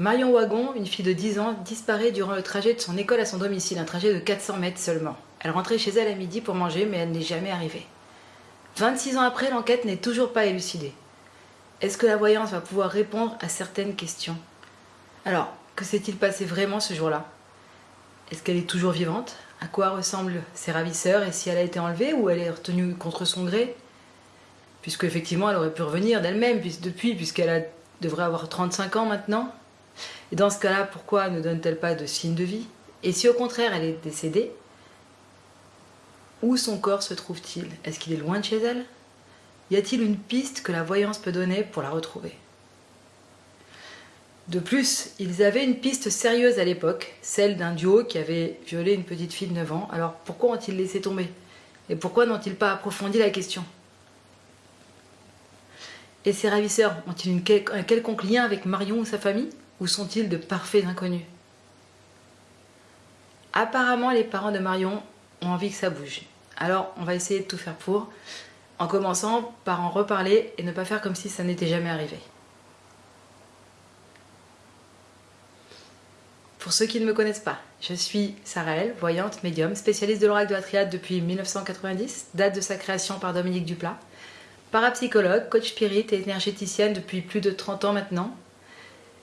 Marion Wagon, une fille de 10 ans, disparaît durant le trajet de son école à son domicile, un trajet de 400 mètres seulement. Elle rentrait chez elle à midi pour manger, mais elle n'est jamais arrivée. 26 ans après, l'enquête n'est toujours pas élucidée. Est-ce que la voyance va pouvoir répondre à certaines questions? Alors, que s'est-il passé vraiment ce jour-là? Est-ce qu'elle est toujours vivante? À quoi ressemblent ses ravisseurs et si elle a été enlevée ou elle est retenue contre son gré? Puisque effectivement, elle aurait pu revenir d'elle-même depuis, puisqu'elle devrait avoir 35 ans maintenant. Et dans ce cas-là, pourquoi ne donne-t-elle pas de signe de vie? Et si au contraire elle est décédée, où son corps se trouve-t-il? Est-ce qu'il est loin de chez elle? Y a-t-il une piste que la voyance peut donner pour la retrouver? De plus, ils avaient une piste sérieuse à l'époque, celle d'un duo qui avait violé une petite fille de 9 ans. Alors pourquoi ont-ils laissé tomber? Et pourquoi n'ont-ils pas approfondi la question? Et ces ravisseurs ont-ils un quelconque lien avec Marion ou sa famille? Ou sont-ils de parfaits inconnus? Apparemment, les parents de Marion ont envie que ça bouge. Alors, on va essayer de tout faire pour, en commençant par en reparler et ne pas faire comme si ça n'était jamais arrivé. Pour ceux qui ne me connaissent pas, je suis Saraël, voyante, médium, spécialiste de l'oracle de la triade depuis 1990, date de sa création par Dominique Duplat, parapsychologue, coach spirit et énergéticienne depuis plus de 30 ans maintenant,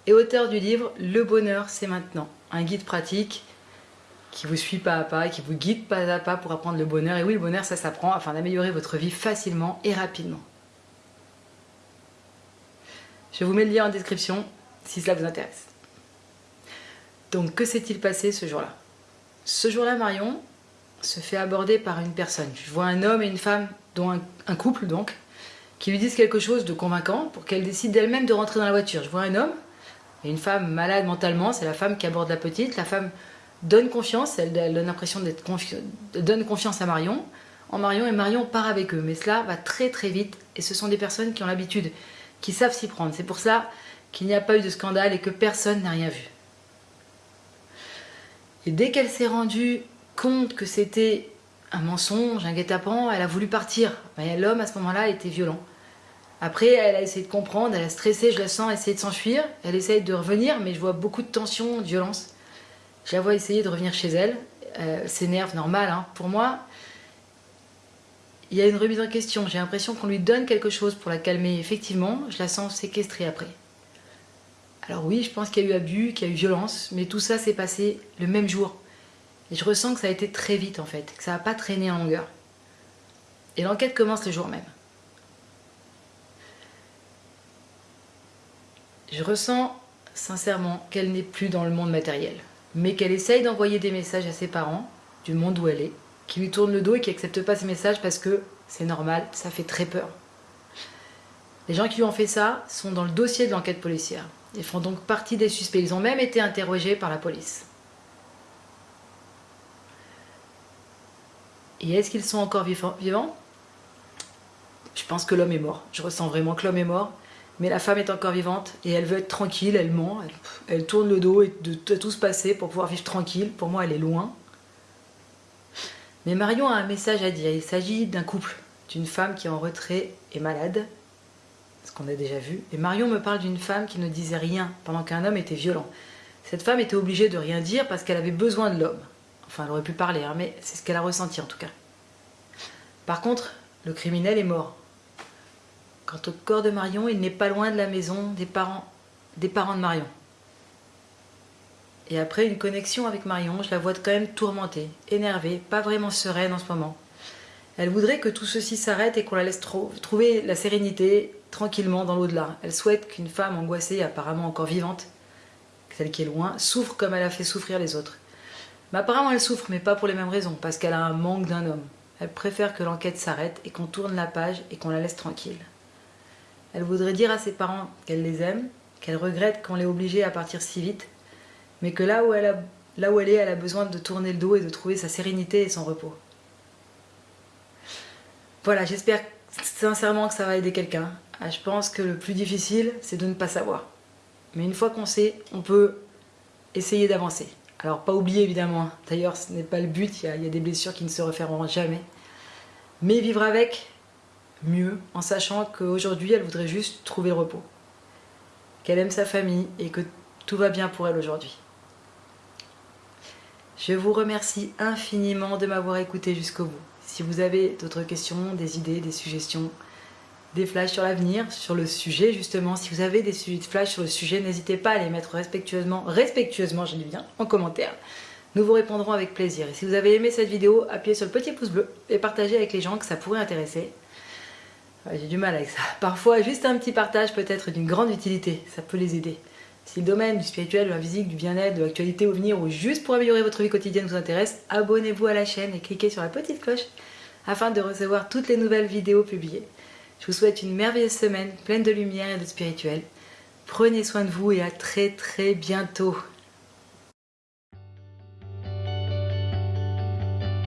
et auteur du livre Le bonheur c'est maintenant, un guide pratique qui vous suit pas à pas qui vous guide pas à pas pour apprendre le bonheur. Et oui, le bonheur ça s'apprend afin d'améliorer votre vie facilement et rapidement. Je vous mets le lien en description si cela vous intéresse. Donc que s'est-il passé ce jour-là? Ce jour-là, Marion se fait aborder par une personne. Je vois un homme et une femme, dont un couple donc, qui lui disent quelque chose de convaincant pour qu'elle décide d'elle-même de rentrer dans la voiture. Je vois un homme une femme malade mentalement, c'est la femme qui aborde la petite. La femme donne confiance, elle, donne l'impression d'être donne confiance à Marion. En Marion et Marion part avec eux. Mais cela va très très vite et ce sont des personnes qui ont l'habitude, qui savent s'y prendre. C'est pour ça qu'il n'y a pas eu de scandale et que personne n'a rien vu. Et dès qu'elle s'est rendue compte que c'était un mensonge, un guet-apens, elle a voulu partir. L'homme à ce moment-là était violent. Après, elle a essayé de comprendre, elle a stressé, je la sens essayer de s'enfuir. Elle essaye de revenir, mais je vois beaucoup de tension, de violence. Je la vois essayer de revenir chez elle. Euh, S'énerve, normal. Hein. Pour moi, il y a une remise en question. J'ai l'impression qu'on lui donne quelque chose pour la calmer. Effectivement, je la sens séquestrée après. Alors oui, je pense qu'il y a eu abus, qu'il y a eu violence, mais tout ça s'est passé le même jour. Et je ressens que ça a été très vite en fait, que ça n'a pas traîné en longueur. Et l'enquête commence le jour même. Je ressens sincèrement qu'elle n'est plus dans le monde matériel, mais qu'elle essaye d'envoyer des messages à ses parents, du monde où elle est, qui lui tournent le dos et qui n'acceptent pas ces messages parce que c'est normal, ça fait très peur. Les gens qui lui ont fait ça sont dans le dossier de l'enquête policière. Ils font donc partie des suspects. Ils ont même été interrogés par la police. Et est-ce qu'ils sont encore vivants Je pense que l'homme est mort. Je ressens vraiment que l'homme est mort. Mais la femme est encore vivante et elle veut être tranquille, elle ment, elle, tourne le dos et de, tout se passer pour pouvoir vivre tranquille. Pour moi, elle est loin. Mais Marion a un message à dire. Il s'agit d'un couple, d'une femme qui est en retrait et malade, ce qu'on a déjà vu. Et Marion me parle d'une femme qui ne disait rien pendant qu'un homme était violent. Cette femme était obligée de rien dire parce qu'elle avait besoin de l'homme. Enfin, elle aurait pu parler, hein, mais c'est ce qu'elle a ressenti en tout cas. Par contre, le criminel est mort. Quant au corps de Marion, il n'est pas loin de la maison des parents, de Marion. Et après une connexion avec Marion, je la vois quand même tourmentée, énervée, pas vraiment sereine en ce moment. Elle voudrait que tout ceci s'arrête et qu'on la laisse trouver la sérénité tranquillement dans l'au-delà. Elle souhaite qu'une femme angoissée, apparemment encore vivante, celle qui est loin, souffre comme elle a fait souffrir les autres. Mais apparemment elle souffre, mais pas pour les mêmes raisons, parce qu'elle a un manque d'un homme. Elle préfère que l'enquête s'arrête et qu'on tourne la page et qu'on la laisse tranquille. Elle voudrait dire à ses parents qu'elle les aime, qu'elle regrette qu'on l'ait obligée à partir si vite, mais que là où, elle elle est, elle a besoin de tourner le dos et de trouver sa sérénité et son repos. Voilà, j'espère sincèrement que ça va aider quelqu'un. Ah, je pense que le plus difficile, c'est de ne pas savoir. Mais une fois qu'on sait, on peut essayer d'avancer. Alors pas oublier évidemment, hein. d'ailleurs ce n'est pas le but, il y, a, il y, a, des blessures qui ne se refermeront jamais. Mais vivre avec, mieux en sachant qu'aujourd'hui elle voudrait juste trouver le repos. Qu'elle aime sa famille et que Tout va bien pour elle aujourd'hui. Je vous remercie infiniment de m'avoir écouté jusqu'au bout. Si vous avez d'autres questions, des idées, des suggestions, des flashs sur l'avenir, sur le sujet justement, si vous avez des sujets de flash sur le sujet, n'hésitez pas à les mettre respectueusement, respectueusement je dis bien, en commentaire. Nous vous répondrons avec plaisir. Et si vous avez aimé cette vidéo, appuyez sur le petit pouce bleu et partagez avec les gens que ça pourrait intéresser. J'ai du mal avec ça. Parfois, juste un petit partage peut être d'une grande utilité, ça peut les aider. Si le domaine du spirituel, de la physique, du bien-être, de l'actualité au venir ou juste pour améliorer votre vie quotidienne vous intéresse, abonnez-vous à la chaîne et cliquez sur la petite cloche afin de recevoir toutes les nouvelles vidéos publiées. Je vous souhaite une merveilleuse semaine pleine de lumière et de spirituel. Prenez soin de vous et à très très bientôt.